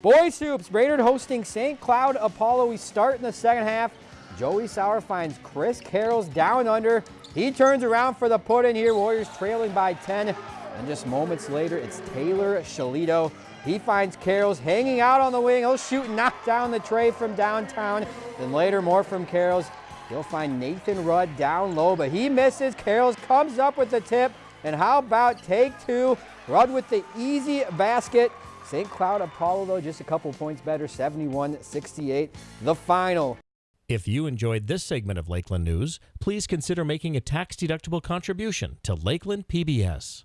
Boys Hoops, Brainerd hosting St. Cloud Apollo. We start in the second half. Joey Sauer finds Chris Carroll's down under. He turns around for the put in here. Warriors trailing by 10. And just moments later, it's Taylor Shalito. He finds Carroll's hanging out on the wing. He'll shoot knock down the tray from downtown. Then later, more from Carroll's. He'll find Nathan Rudd down low, but he misses. Carroll's comes up with the tip. And how about take two? Rudd with the easy basket. St. Cloud Apollo, though, just a couple points better, 71-68, the final. If you enjoyed this segment of Lakeland News, please consider making a tax-deductible contribution to Lakeland PBS.